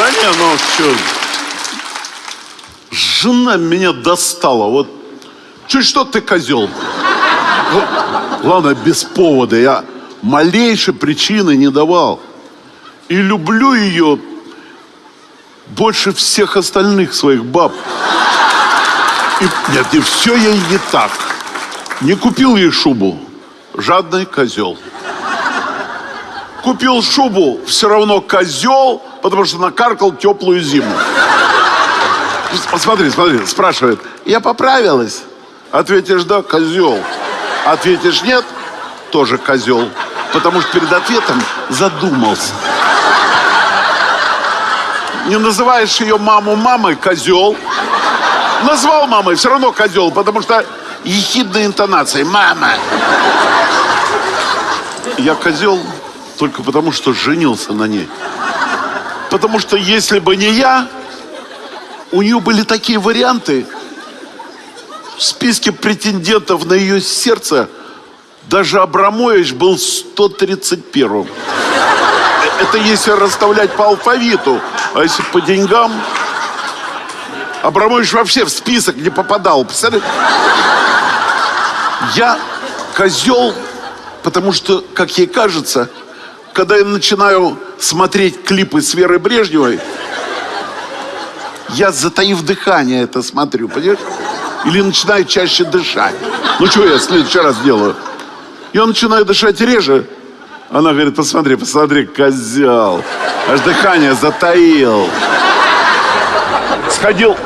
Да не, ну что... Жена меня достала. Вот чуть что ты козел. Ладно, без повода. Я малейшей причины не давал. И люблю ее больше всех остальных своих баб. И, нет, и все ей не так. Не купил ей шубу. Жадный козел. Купил шубу, все равно козел, потому что накаркал теплую зиму. Смотри, смотри, спрашивает, я поправилась? Ответишь да, козел. Ответишь нет, тоже козел. Потому что перед ответом задумался. Не называешь ее маму мамой, козел. Назвал мамой, все равно козел, потому что ехидной интонацией. Мама. Я козел только потому, что женился на ней. Потому что если бы не я, у нее были такие варианты. В списке претендентов на ее сердце даже Абрамович был 131-м. Это если расставлять по алфавиту. А если по деньгам... Абрамович вообще в список не попадал. Представляете? Я козел, потому что, как ей кажется, когда я начинаю смотреть клипы с Верой Брежневой, я, затаив дыхание, это смотрю, понимаешь? Или начинаю чаще дышать. Ну, что я в следующий раз делаю? Я начинаю дышать реже. Она говорит, посмотри, посмотри, козел. Аж дыхание затаил. Сходил,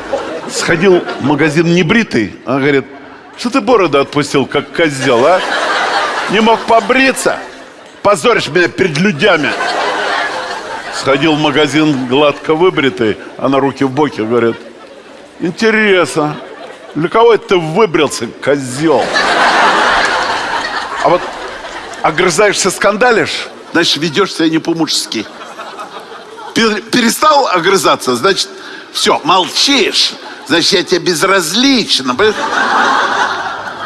сходил в магазин небритый. Она говорит, что ты бороду отпустил, как козел, а? Не мог побриться? Позоришь меня перед людьми. Сходил в магазин гладко выбритый, а на руки в боки говорит, интересно, для кого это ты выбрился, козел? А вот огрызаешься, скандалишь, значит, ведешь себя не по-мужски. Перестал огрызаться, значит, все, молчишь, значит, я тебе безразлична.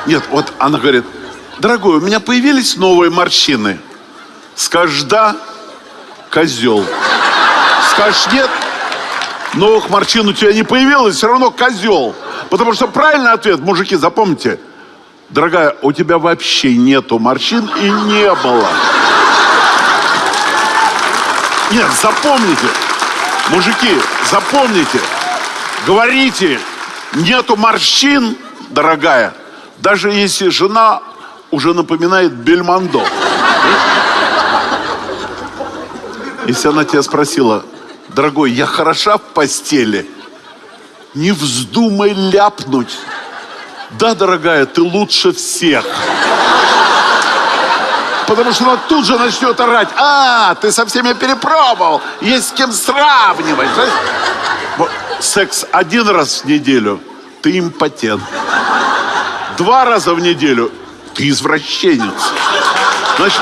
Нет, вот она говорит, дорогой, у меня появились новые морщины. Скажешь да, козел. Скажешь нет, новых морщин у тебя не появилось, все равно козел. Потому что правильный ответ, мужики, запомните, дорогая, у тебя вообще нету морщин и не было. Нет, запомните, мужики, запомните, говорите, нету морщин, дорогая, даже если жена уже напоминает Бельмондо. Если она тебя спросила, дорогой, я хороша в постели, не вздумай ляпнуть. Да, дорогая, ты лучше всех. Потому что она тут же начнет орать. А, ты со всеми перепробовал. Есть с кем сравнивать. Секс один раз в неделю. Ты импотент. Два раза в неделю. Ты извращенец. Значит,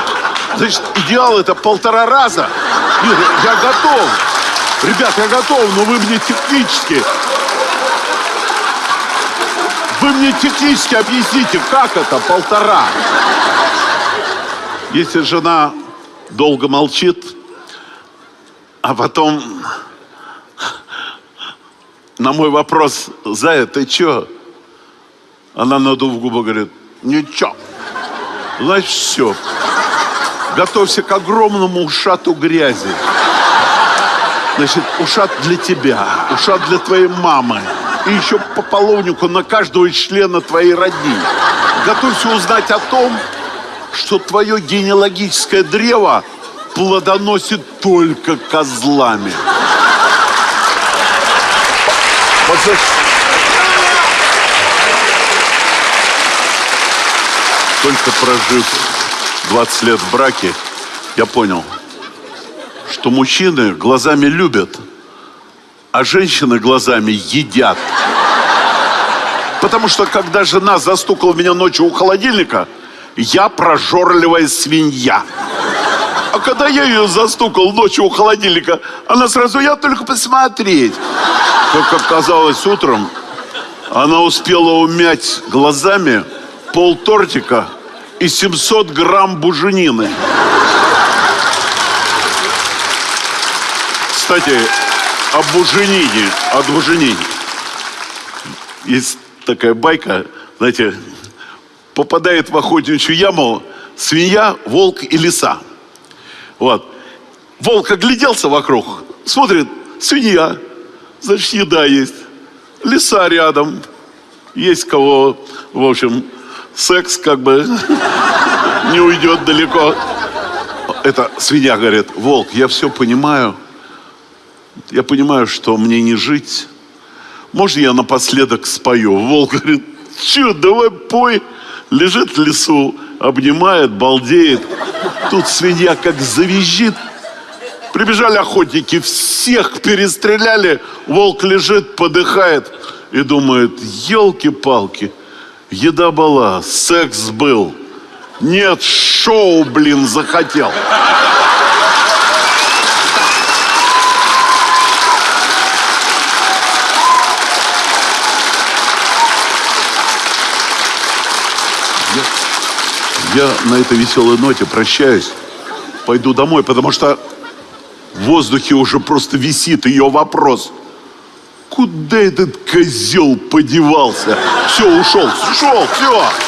значит идеал это полтора раза. Нет, я готов. Ребят, я готов, но вы мне технически... Вы мне технически объясните, как это полтора? Если жена долго молчит, а потом на мой вопрос, Зая, ты чё? Она надув губы говорит, ничего. Значит, все. Готовься к огромному ушату грязи. Значит, ушат для тебя, ушат для твоей мамы. И еще по половнику на каждого члена твоей родни. Готовься узнать о том, что твое генеалогическое древо плодоносит только козлами. Вот за... Только прожив 20 лет в браке, я понял, что мужчины глазами любят, а женщины глазами едят. Потому что, когда жена застукала меня ночью у холодильника, я прожорливая свинья. А когда я ее застукал ночью у холодильника, она сразу, я только посмотреть. Как оказалось утром, она успела умять глазами пол тортика и 700 грамм буженины. Кстати, об буженине, о буженине. Есть такая байка, знаете, попадает в охотничью яму свинья, волк и лиса. Вот. Волк огляделся вокруг, смотрит, свинья, значит, еда есть. Лиса рядом, есть кого, в общем, секс как бы не уйдет далеко. Это свинья говорит, волк, я все понимаю, я понимаю, что мне не жить. Можно я напоследок спою? Волк говорит, че, давай пой. Лежит в лесу, обнимает, балдеет. Тут свинья как завизжит. Прибежали охотники, всех перестреляли. Волк лежит, подыхает и думает, елки-палки, еда была, секс был. Нет, шоу, блин, захотел. Я, я на этой веселой ноте прощаюсь. Пойду домой, потому что в воздухе уже просто висит ее вопрос. Куда этот козел подевался? Все, ушел, ушел, все.